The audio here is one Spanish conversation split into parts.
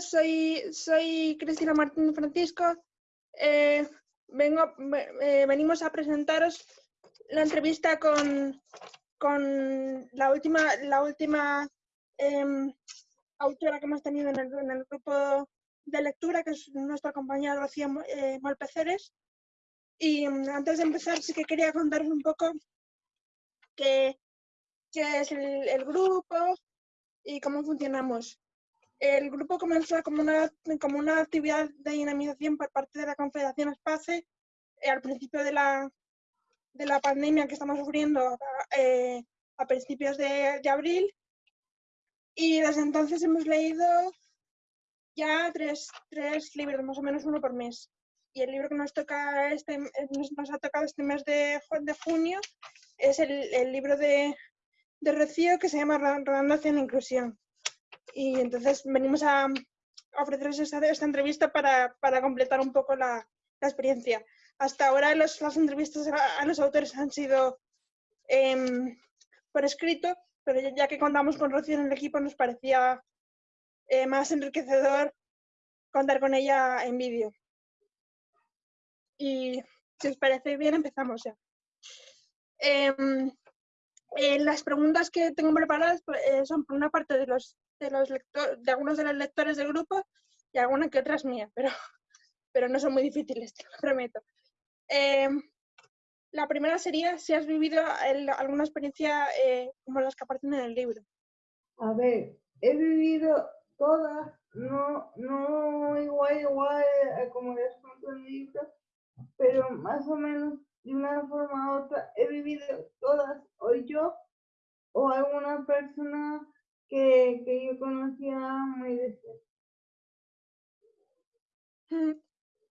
soy, soy Cristina Martín Francisco. Eh, vengo, eh, venimos a presentaros la entrevista con, con la última, la última em, autora que hemos tenido en el, en el, grupo de lectura, que es nuestra compañera Rocío eh, Malpeceres. Y mm, antes de empezar, sí que quería contaros un poco qué, qué es el grupo y cómo funcionamos. El grupo comenzó como una, como una actividad de dinamización por parte de la Confederación Espace eh, al principio de la, de la pandemia que estamos sufriendo eh, a principios de, de, abril. Y desde entonces hemos leído ya tres, tres, libros, más o menos uno por mes. Y el libro que nos, toca este, nos ha tocado este mes de, junio es el, el libro de, de Rocío que se llama hacia la inclusión y entonces venimos a, ofreceros esta, esta entrevista para, para, completar un poco la, la experiencia. Hasta ahora las entrevistas a, los autores han sido eh, por escrito, pero ya que contamos con Rocío en el equipo nos parecía eh, más enriquecedor contar con ella en vídeo. Y si os parece bien, empezamos ya. Eh, eh, las preguntas que tengo preparadas pues, eh, son por una parte de los de los lectores, de algunos de los lectores del grupo y algunas que otras mías, pero, pero no son muy difíciles, te lo prometo. Eh, la primera sería si has vivido el, alguna experiencia eh, como las que aparecen en el libro. A ver, he vivido todas, no, no igual, igual eh, como cuento en el libro, pero más o menos de una forma u otra he vivido todas, o yo o alguna persona que, que yo conocía muy de cerca.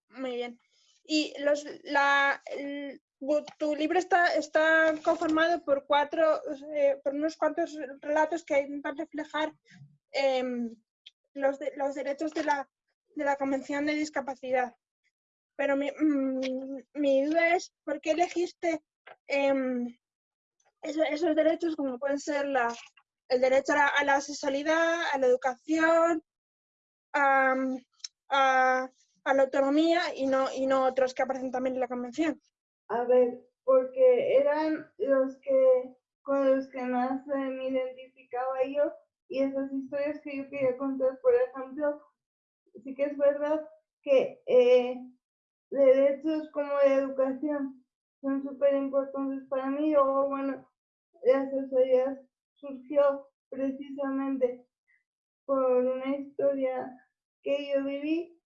Muy bien. Y los, la, tu libro está, está conformado por cuatro, por unos cuantos relatos que intentan reflejar eh, los, los derechos de la, de la Convención de Discapacidad. Pero mi, mmm, mi duda es, ¿por qué elegiste eh, esos, esos derechos como pueden ser la, el derecho a la, a la sexualidad, a la educación, a, a, a, la autonomía y no, y no otros que aparecen también en la convención. A ver, porque eran los que con los que más eh, me identificaba yo y esas historias que yo quería contar, por ejemplo, sí que es verdad que eh, derechos como la educación son súper importantes para mí, o bueno, las sexualidad surgió precisamente por una historia que yo viví.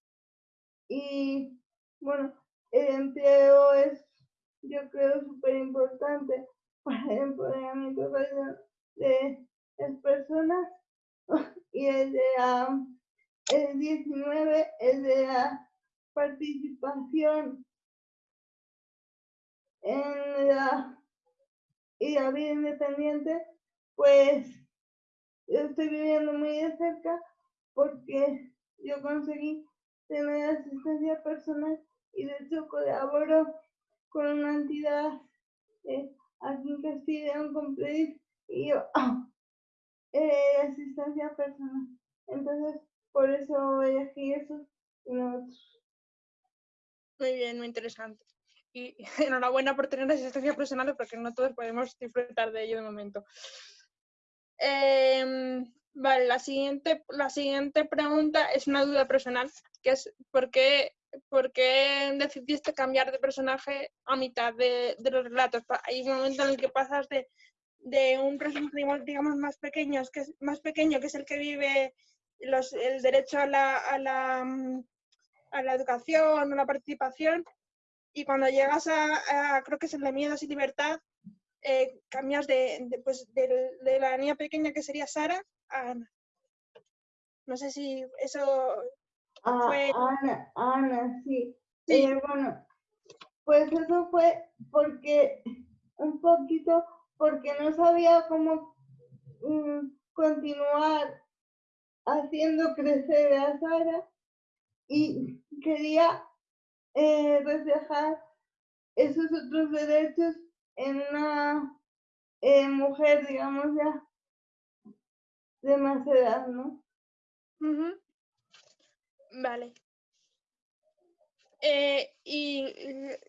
Y bueno, el empleo es yo creo súper importante para el empoderamiento de las personas y el de la, el 19 el de la participación en la y la vida independiente pues yo estoy viviendo muy de cerca porque yo conseguí tener asistencia personal y de hecho colaboro con una entidad eh, aquí en Castilla con y yo eh, asistencia personal. Entonces, por eso elegí eso y no otros. Muy bien, muy interesante. Y enhorabuena por tener asistencia personal porque no todos podemos disfrutar de ello de momento. Eh, vale, la siguiente, la siguiente pregunta es una duda personal, que es ¿por qué, por qué decidiste cambiar de personaje a mitad de, de, los relatos? Hay un momento en el que pasas de, de un personaje, digamos, más pequeño, que es, más pequeño, que es el que vive los, el derecho a la, a, la, a la educación, a la participación, y cuando llegas a, a creo que es el de Miedos y Libertad, eh, cambias de, de, pues, de, de, la niña pequeña que sería Sara a Ana. No sé si eso ah, fue... Ana, Ana, sí. sí. Eh, bueno, pues eso fue porque un poquito, porque no sabía cómo um, continuar haciendo crecer a Sara y quería eh, reflejar esos otros derechos en una eh, mujer, digamos ya, de más edad, ¿no? Uh -huh. Vale. Eh, y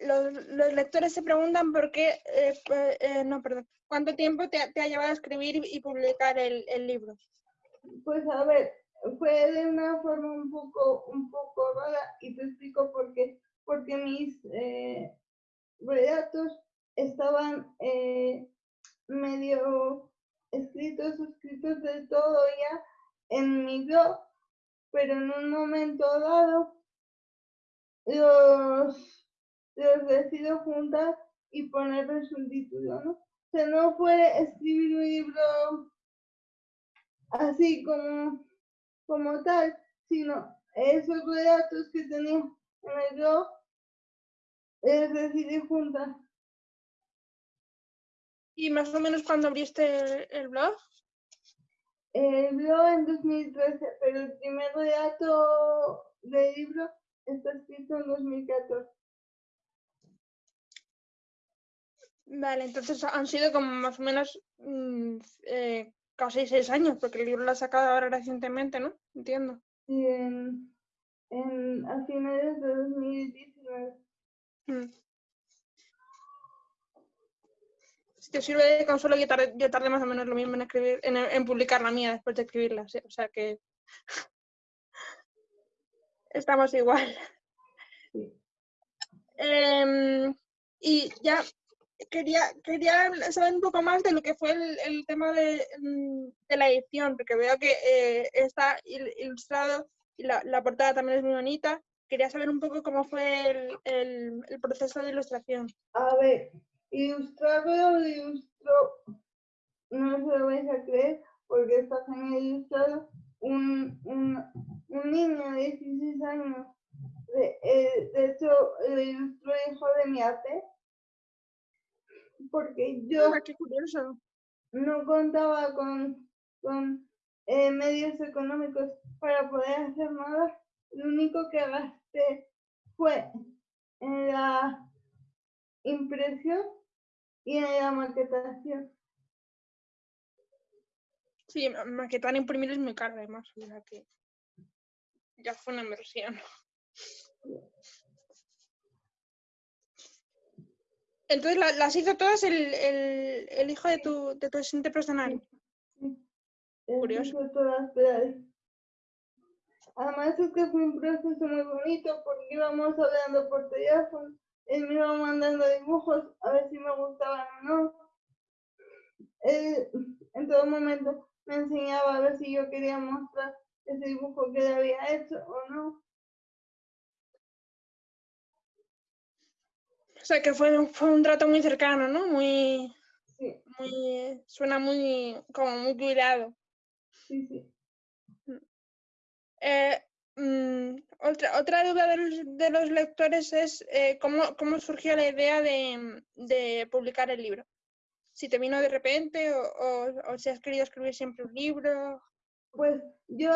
los, los lectores se preguntan por qué, eh, eh, no, perdón, ¿cuánto tiempo te, ha- te ha llevado a escribir y publicar el, el libro? Pues a ver, fue de una forma un poco, un poco rara y te explico por qué. Porque mis eh, relatos estaban eh, medio escritos, escritos de todo ya en mi blog, pero en un momento dado los, los decido juntar y ponerles un título, ¿no? O sea, no fue escribir un libro así como, como tal, sino esos relatos que tenía en el blog, les decidí juntar. ¿Y más o menos cuando abriste el, el blog? El blog en 2013, pero el primer relato del libro está escrito en 2014. Vale, entonces han sido como más o menos mm, eh, casi seis años, porque el libro lo ha sacado ahora recientemente, ¿no? Entiendo. Y en, en, a finales de 2019. Mm. Si te sirve de consuelo, yo tardé, yo tardé más o menos lo mismo en escribir, en, en publicar la mía después de escribirla, sí, o sea que estamos igual. Sí. Em, y ya quería, quería saber un poco más de lo que fue el, el tema de, mm, de la edición, porque veo que eh, está il- ilustrado y la, la portada también es muy bonita. Quería saber un poco cómo fue el, el- el proceso de ilustración. A ver, ilustrarlo lo ilustró, no se lo vais a creer, porque está genial ilustrado, un, un, un niño de 16 años. De, eh, de hecho, lo ilustró el hijo de mi ate, porque yo Ah, qué curioso. no contaba con, con eh, medios económicos para poder hacer nada. Lo único que gasté fue en la impresión y en la maquetación. Sí, ma- maquetar e imprimir es muy caro además, o sea que ya fue una inversión. Entonces la- las hizo todas el, el, el hijo de tu, de tu asistente personal. Sí. Curioso. fue todas. Además es que fue un proceso muy bonito porque íbamos hablando por teléfono, él me iba mandando dibujos a ver si me gustaban o no. Él en todo momento me enseñaba a ver si yo quería mostrar ese dibujo que él había hecho o no. O sea que fue, un- fue un trato muy cercano, ¿no? Muy, Sí, muy, suena muy, como muy cuidado. sí, sí. Eh, mm, otra, otra duda de los, de los lectores es eh, ¿cómo, cómo surgió la idea de, de publicar el libro. Si te vino de repente o, o- si has querido escribir siempre un libro. Pues yo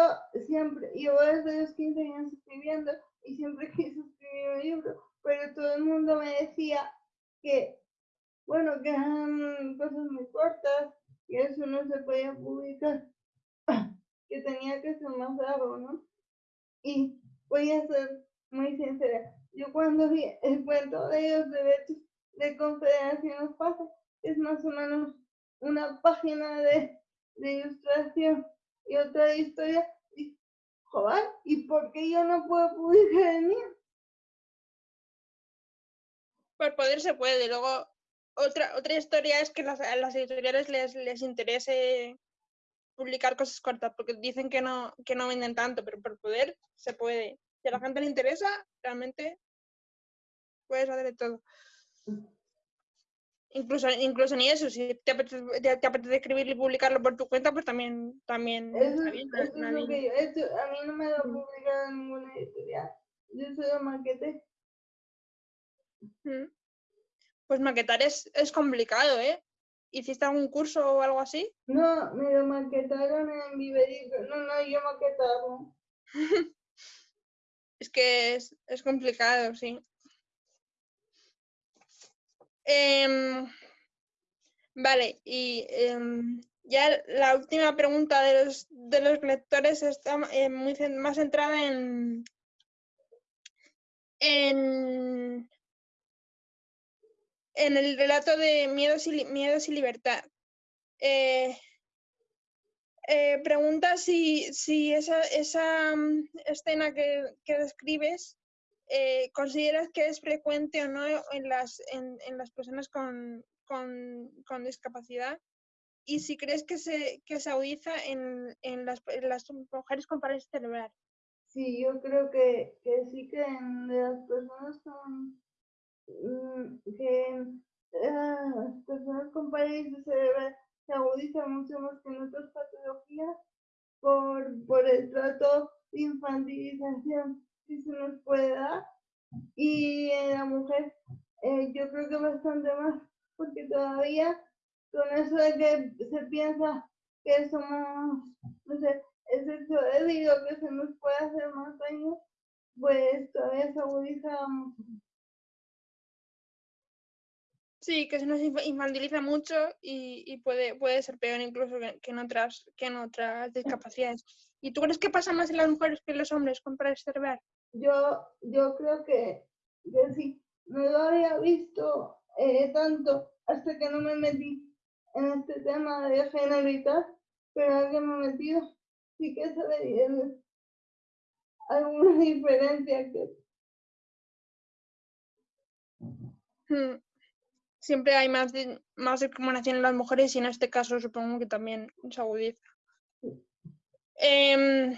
siempre, llevo desde los 15 años escribiendo y siempre quise escribir un libro, pero todo el mundo me decía que, bueno, que eran cosas muy cortas, que eso no se podía publicar, que tenía que ser más largo, ¿no? Y voy a ser muy sincera, yo cuando vi el cuento de los derechos de Confederación Pasa, es más o menos una página de, de ilustración y otra historia, y, joder, ¿y por qué yo no puedo publicar el mío? Por poder se puede. Luego, otra, otra historia es que las, a las editoriales les, les interese publicar cosas cortas, porque dicen que no, que no venden tanto, pero por poder se puede. Si a la gente le interesa, realmente puedes hacer de todo. Incluso, incluso ni eso, si te apetece, te- te apetece escribirlo y publicarlo por tu cuenta, pues también, también Eso, está es- bien. eso es lo nadie- que yo he hecho, a mí no me lo publicado en ninguna editorial, yo solo maqueté. Mm. Pues maquetar es, es complicado, ¿eh? ¿Hiciste algún curso o algo así? No, me lo maquetaron en Viverico, no, no, yo maquetarlo. Es que es, es complicado, sí. Em, vale, y em, ya la última pregunta de los, de los lectores está eh, muy más centrada en, en, en el relato de Miedos y, Miedos y Libertad. Eh, eh, pregunta si, si esa, esa mm, escena que, que describes eh, consideras que es frecuente o no en las, en, en las personas con, con, con, discapacidad y si crees que se, que se agudiza en, en, las, las mujeres con parálisis cerebral. Sí, yo creo que, que sí que en las personas con que las personas con parálisis cerebral se agudiza mucho más que en otras patologías por, por el trato de infantilización que se nos puede dar. Y en la mujer eh, yo creo que bastante más, porque todavía con eso de que se piensa que somos, no sé, el sexo débil que se nos puede hacer más daño, pues todavía se agudiza mucho. Sí, que se nos infantiliza mucho y, y puede, puede ser peor incluso que, que, en otras, que en otras discapacidades. ¿Y tú crees que pasa más en las mujeres que en los hombres con parálisis cerebral? Yo, yo creo que, que sí. No lo había visto eh, tanto hasta que no me metí en este tema de género y tal, pero ahora que me he metido, sí que se ve alguna diferencia que... Hmm siempre hay más, más discriminación en las mujeres y en este caso supongo que también se agudiza. Eh,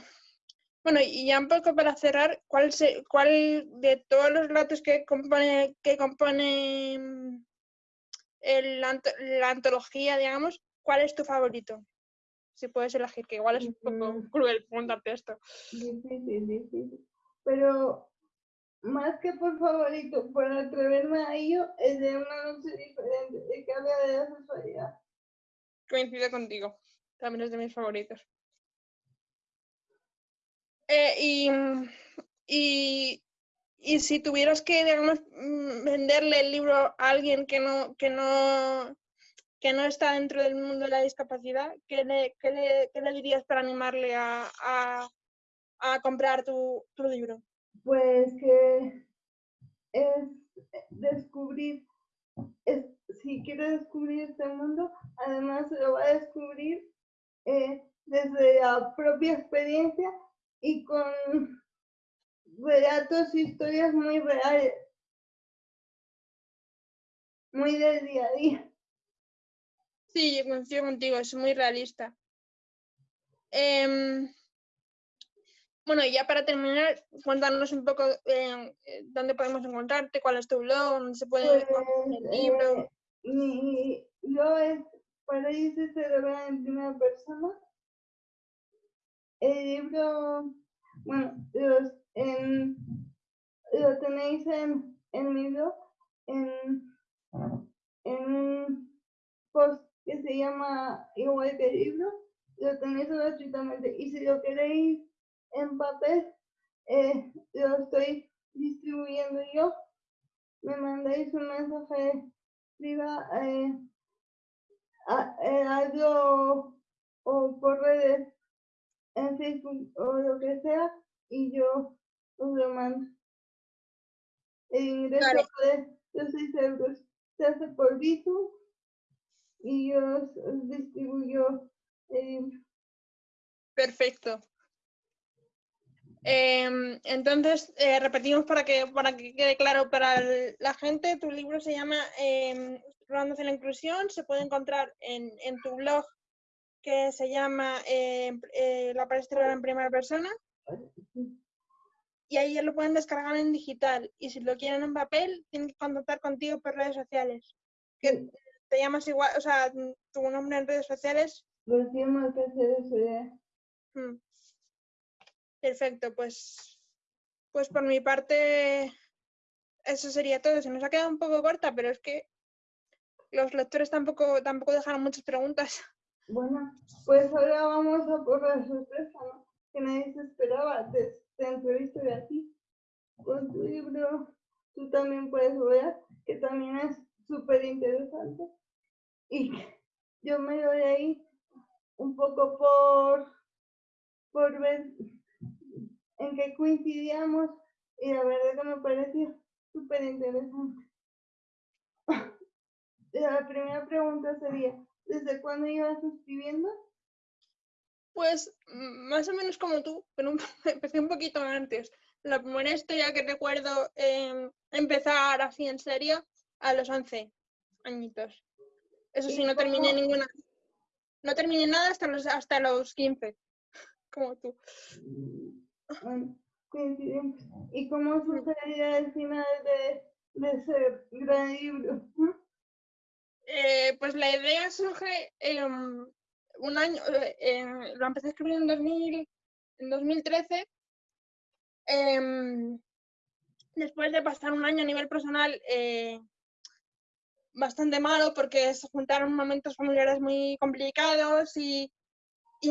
bueno, y ya un poco para cerrar, ¿cuál, se, cuál de todos los relatos que compone, que compone el, la, la, antología, digamos, cuál es tu favorito? Si puedes elegir, que igual es un poco mm. cruel preguntarte esto. Difícil, difícil. Pero más que por favorito, por atreverme a ello, es de una noche diferente, que habla de la sexualidad. Coincido contigo, también es de mis favoritos. Eh, y, y, y, si tuvieras que, digamos, mm, venderle el libro a alguien que no, que no, que no está dentro del mundo de la discapacidad, ¿qué le, qué le, qué le dirías para animarle a, a, a comprar tu, tu libro? Pues que es descubrir, es, si quiere descubrir este mundo, además lo va a descubrir eh, desde la propia experiencia y con relatos y historias muy reales, muy del día a día. Sí, yo coincido contigo, es muy realista. Eh, bueno, y ya para terminar, cuéntanos un poco eh, dónde podemos encontrarte, cuál es tu blog, dónde se puede pues, el libro. Eh, mi blog es Paraíso Cerebral en primera persona. El libro, bueno, los, en, lo tenéis en, en mi blog, en, en un post que se llama igual que el libro, lo tenéis gratuitamente. Y si lo queréis en papel eh, lo estoy distribuyendo yo. Me mandáis un mensaje privado, eh, eh, algo o por redes en Facebook o lo que sea y yo os lo mando. El ingreso de los 6 euros se hace por Bitu y yo os, distribuyo el Perfecto. Eh, entonces, eh, repetimos para que, para que quede claro para el, la gente, tu libro se llama eh, hacia la inclusión, se puede encontrar en, en tu blog que se llama eh, eh, La palestra en primera persona y ahí ya lo pueden descargar en digital y si lo quieren en papel tienen que contactar contigo por redes sociales. Que te llamas igual, o sea, tu nombre en redes sociales. Lo que Hmm. Perfecto, pues, pues por mi parte eso sería todo. Se nos ha quedado un poco corta, pero es que los lectores tampoco, tampoco dejaron muchas preguntas. Bueno, pues ahora vamos a por la sorpresa, ¿no? Que nadie se esperaba. Te, te entrevisto de aquí con tu libro. Tú también puedes ver que también es súper interesante. Y yo me doy ahí un poco por, por ver en que coincidíamos y la verdad que me pareció súper interesante. La primera pregunta sería, ¿desde cuándo ibas escribiendo? Pues más o menos como tú, pero empecé un poquito antes. La primera historia que recuerdo em, empezar así en serio a los 11 añitos. Eso sí, no terminé ninguna. No terminé nada hasta los, hasta los 15, como tú. ¿Y cómo sucedería el final de, de ese gran libro? Eh, pues la idea surge un año, eh, lo empecé a escribir en, 2000, en 2013. Em, después de pasar un año a nivel personal eh, bastante malo porque se juntaron momentos familiares muy complicados y, y,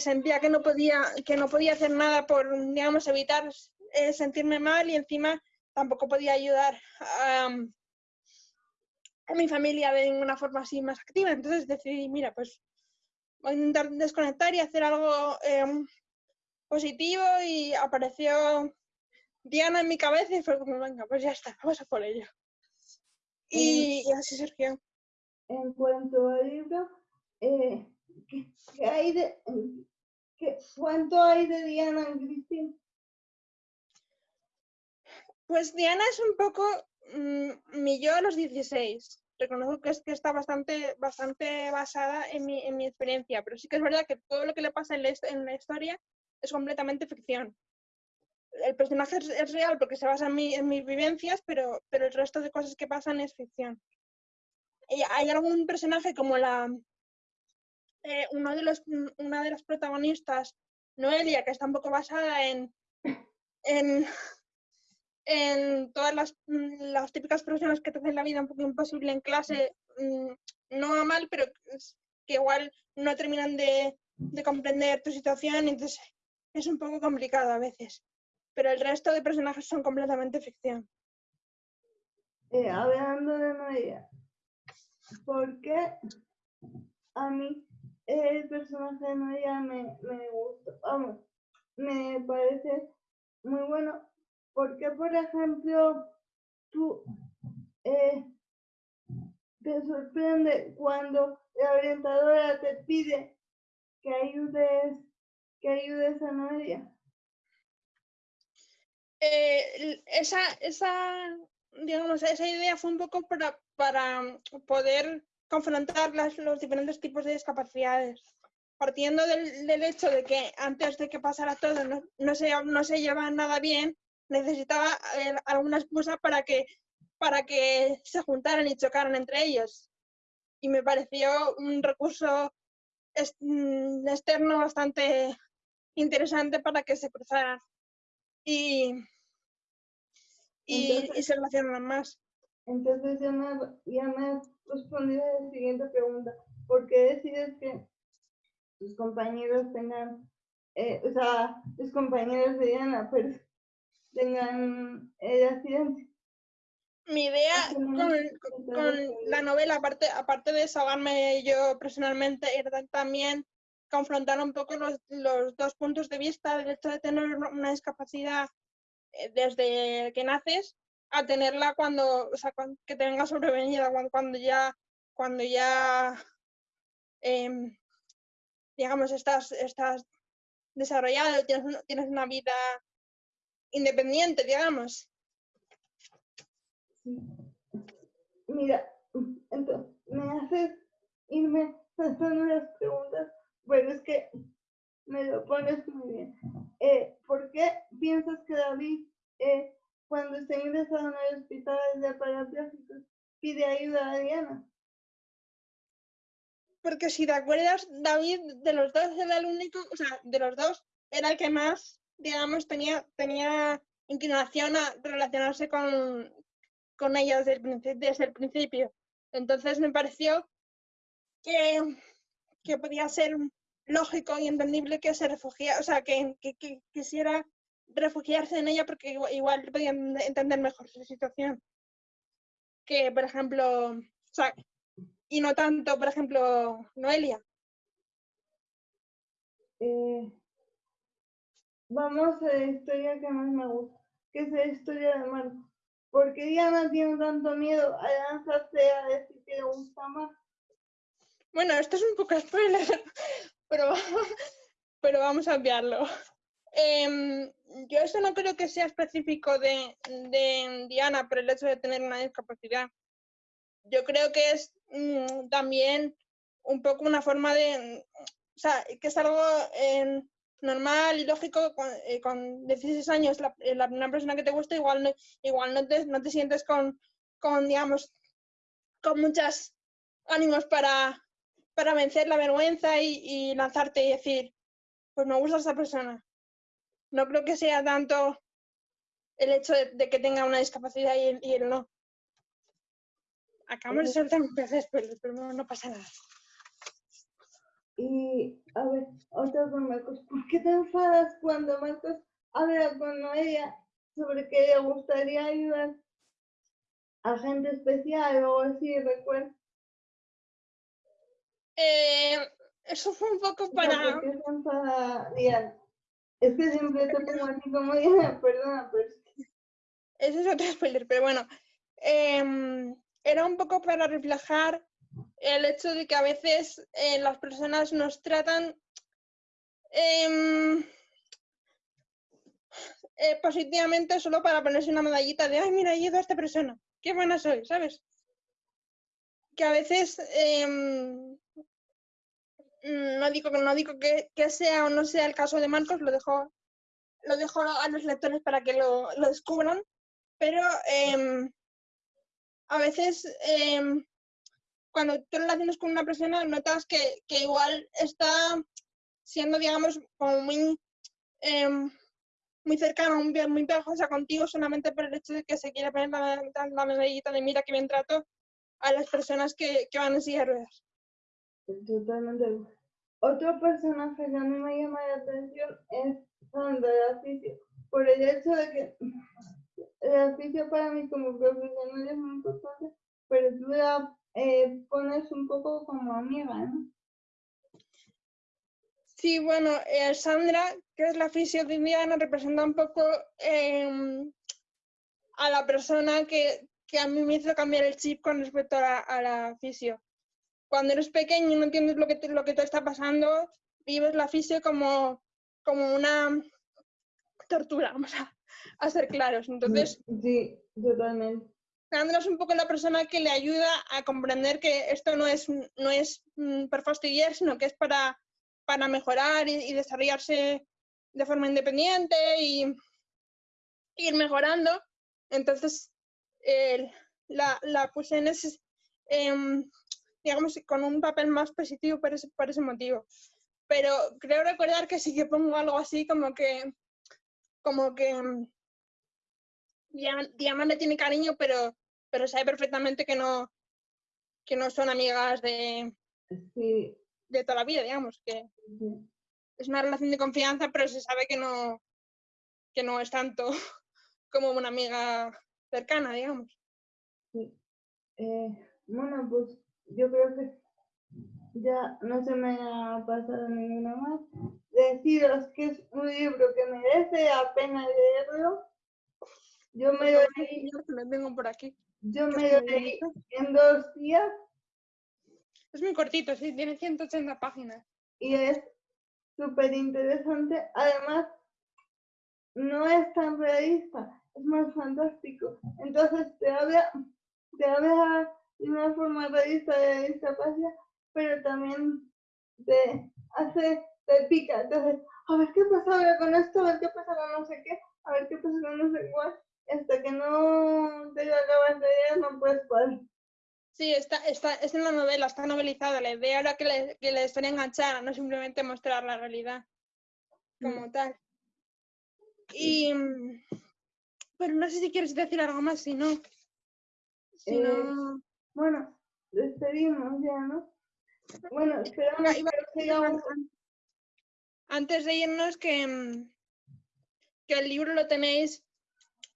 sentía que no podía que no podía hacer nada por digamos evitar eh, sentirme mal y encima tampoco podía ayudar a, a, mi familia de ninguna forma así más activa entonces decidí mira pues voy a intentar desconectar y hacer algo em, positivo y apareció Diana en mi cabeza y fue como venga pues ya está vamos a por ello y, así surgió. En cuanto al libro, eh, ¿qué, hay de, qué, ¿cuánto hay de Diana en Cristina? Pues Diana es un poco mm, mi yo a los 16. Reconozco que, es, que está bastante, bastante basada en mi, en mi experiencia, pero sí que es verdad que todo lo que le pasa en la, en la historia es completamente ficción el personaje es, real porque se basa en, en, mis vivencias, pero, pero el resto de cosas que pasan es ficción. Hay algún personaje como la eh, uno de los, una de las protagonistas, Noelia, que está un poco basada en, en, en todas las, las, típicas personas que te hacen la vida un poco imposible en clase, mm, no a mal, pero que igual no terminan de, de comprender tu situación, entonces es un poco complicado a veces pero el resto de personajes son completamente ficción. Eh, hablando de María, ¿por qué a mí el personaje de María me, me gusta? Vamos, me parece muy bueno. Porque, por ejemplo, tú eh, te sorprende cuando la orientadora te pide que ayudes, que ayudes a María? Eh, esa, esa, digamos, esa idea fue un poco para, para poder confrontar las, los diferentes tipos de discapacidades. Partiendo del, del, hecho de que antes de que pasara todo no, no, se, no se llevaba nada bien, necesitaba eh, alguna excusa para que, para que se juntaran y chocaran entre ellos. Y me pareció un recurso mm, externo bastante interesante para que se cruzaran y, y, se relacionan más. Entonces ya respondido a la siguiente pregunta. ¿Por qué decides que tus compañeros tengan, eh, o sea, tus compañeros de Diana, pero tengan el accidente? Mi idea con, con, la novela, aparte, aparte de desahogarme yo personalmente, era también confrontar un poco los, los dos puntos de vista del hecho de tener una discapacidad eh, desde que naces a tenerla cuando, o sea, que te venga sobrevenida, cuando, ya, cuando ya, em, digamos, estás, estás desarrollado, tienes, tienes una vida independiente, digamos. Mira, entonces, me haces irme haciendo las preguntas bueno, es que me lo pones muy bien. Eh, ¿Por qué piensas que David, eh, cuando está ingresado en el hospital de parapléjicos, pide ayuda a Diana? Porque si te acuerdas, David de los dos era el único, o sea, de los dos era el que más, digamos, tenía, tenía inclinación a relacionarse con, con ella desde el, desde el principio. Entonces me pareció que, que podía ser lógico y entendible que se refugiara, o sea, que, quisiera refugiarse en ella porque igual, podían entender mejor su situación. Que, por ejemplo, o sea, y no tanto, por ejemplo, Noelia. Eh, vamos a la historia que más me gusta, que es la historia de Marco. Porque Diana tiene tanto miedo a lanzarse a decir que le gusta más. Bueno, esto es un poco spoiler, pero, pero vamos a enviarlo. Em, yo eso no creo que sea específico de, Diana por el hecho de tener una discapacidad. Yo creo que es mm, también un poco una forma de, o sea, que es algo eh, normal y lógico con, eh, con 16 años la, la, primera persona que te gusta igual no, igual no te, no te sientes con, con, digamos, con muchos ánimos para, para vencer la vergüenza y, y lanzarte y decir, pues me gusta esa persona no creo que sea tanto el hecho de, que tenga una discapacidad y, y él no. Acabamos de soltar un pez pero no pasa nada. Y, a ver, otra con Marcos. ¿Por qué te enfadas cuando Marcos habla con ella sobre que le gustaría ayudar a gente especial o así, recuerda? Eh, eso fue un poco para... ¿Por qué se? Es que siempre te pongo así como, perdona, pero... Ese es otro spoiler, pero bueno. Em, era un poco para reflejar el hecho de que a veces eh, las personas nos tratan eh, eh, positivamente solo para ponerse una medallita de, ay, mira, he a esta persona, qué buena soy, ¿sabes? Que a veces em, no digo, no digo que, que, sea o no sea el caso de Marcos, lo dejo, lo dejo a los lectores para que lo, lo descubran, pero eh, a veces eh, cuando tú relacionas con una persona notas que, que igual está siendo, digamos, como muy, eh, muy cercana, muy, muy pegajosa contigo solamente por el hecho de que se quiere poner la, la medallita de mira que bien trato a las personas que, que van en silla de ruedas. Totalmente. Otro personaje que a mí me llama la atención es Sandra de Aficio, por el hecho de que el oficio para mí como profesional es muy importante, pero tú la eh, pones un poco como amiga, ¿no? Sí, bueno, eh, Sandra, que es la fisio de Indiana, representa un poco eh, a la persona que, que, a mí me hizo cambiar el chip con respecto a la, a la fisio cuando eres pequeño y no entiendes lo que te, lo que te está pasando, vives la fisio como, como una tortura, vamos a, ser claros. Entonces, sí, totalmente. Sandra es un poco la persona que le ayuda a comprender que esto no es, no es por fastidiar, sino que es para, para mejorar y, desarrollarse de forma independiente y ir mejorando. Entonces, la, la puse en ese, em, digamos, con un papel más positivo por ese, por ese motivo. Pero creo recordar que sí que pongo algo así como que, como que Diana le tiene cariño, pero, pero sabe perfectamente que no, que no son amigas de, de toda la vida, digamos, que es una relación de confianza, pero se sabe que no, que no es tanto como una amiga cercana, digamos. Sí. Eh, bueno, pues yo creo que ya no se me ha pasado ninguna más. Deciros que es un libro que merece la pena leerlo. Yo me lo leí. tengo por aquí. Yo me lo leí en dos días. Es muy cortito, sí, tiene 180 páginas. Y es súper interesante. Además, no es tan realista, es más fantástico. Entonces te habla, te habla de una forma realista de discapacidad, pero también te hace, te pica. Entonces, a ver qué pasa ahora con esto, a ver qué pasa con no sé qué, a ver qué pasa con no sé cuál. Hasta que no te lo acabas de leer, no puedes parar. Sí, está, está, es en la novela, está novelizada. La idea era que le, que le enganchar, no simplemente mostrar la realidad como mm. tal. Y, pero no sé si quieres decir algo más, si no. Si eh, no... Bueno, despedimos ya, ¿no? Bueno, esperamos que Antes de irnos, que, mm, que el libro lo tenéis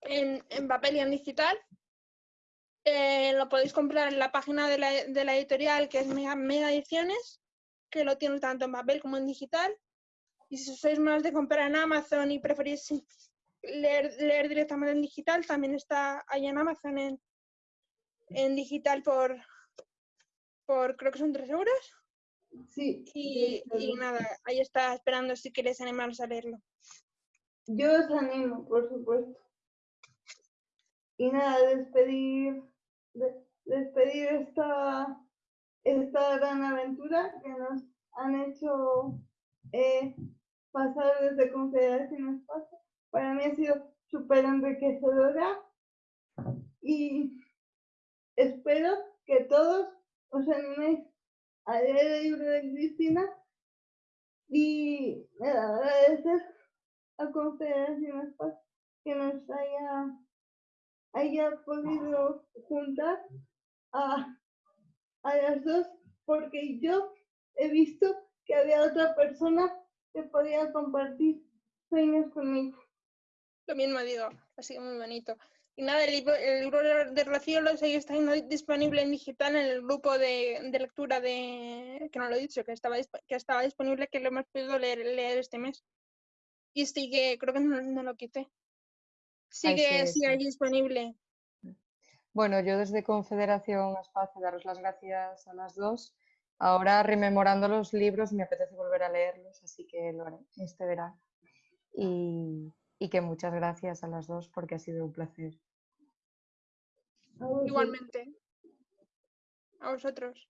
en, en papel y en digital. Eh, lo podéis comprar en la página de la, de la editorial, que es Mega, Ediciones, que lo tiene tanto en papel como en digital. Y si sois más de comprar en Amazon y preferís leer, leer directamente en digital, también está ahí en Amazon en, en digital por, por creo que son 3 euros. Sí. Y, y nada, ahí está esperando si queréis animaros a leerlo. Yo os animo, por supuesto. Y nada, despedir, de- despedir esta, esta gran aventura que nos han hecho eh, pasar desde Confederación Espacio. Para mí ha sido súper enriquecedora y espero que todos os animéis a leer el libro de Cristina y nada, agradecer a Confederación Espacio que nos haya, haya podido juntar a, a las dos, porque yo he visto que había otra persona que podía compartir sueños conmigo. Lo mismo digo, ha sido muy bonito. Y nada, el libro, el libro de Rocío sigue estando disponible en digital en el grupo de, de lectura de, que no lo he dicho, que estaba, que estaba disponible, que lo hemos podido leer, leer este mes. Y sigue, creo que no, no lo quité. Sigue, sí, sigue sí. ahí disponible. Bueno, yo desde Confederación Espacio daros las gracias a las dos. Ahora, rememorando los libros, me apetece volver a leerlos, así que lo haré este verano. Y, y que muchas gracias a las dos porque ha sido un placer. Igualmente. A vosotros.